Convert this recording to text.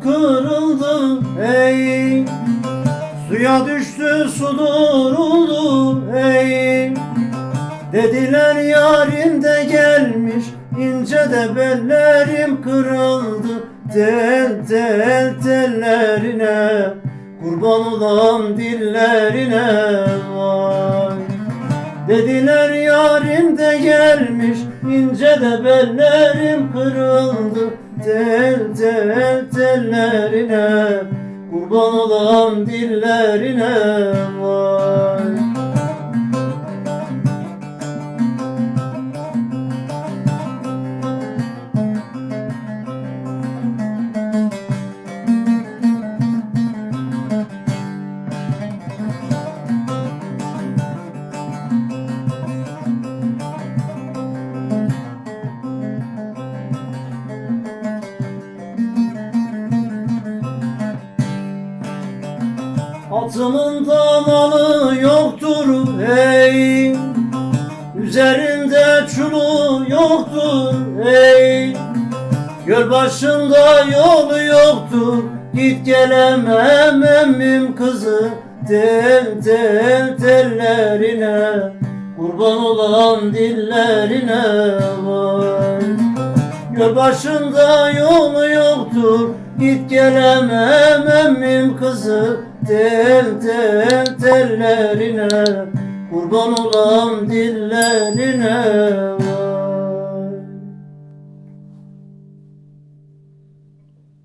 kırıldı ey. Suya düştü su duruldu ey. Dediler yarim de gelmiş ince de bellerim kırıldı. Tel tel tellerine kurban olam dillerine vay. Dediler yarim de gelmiş ince de bellerim kırıldı Tel tel tellerine kurban olam dillerine vay Atımın damalı yoktur hey Üzerinde çulu yoktur hey Göl başında yolu yoktur Git gelemem emmim kızı. Tel tel tellerine Kurban olan dillerine vay Göl başında yolu yoktur. Git gelemem emmim kızı. Tel tel tellerine Kurban olan dillerine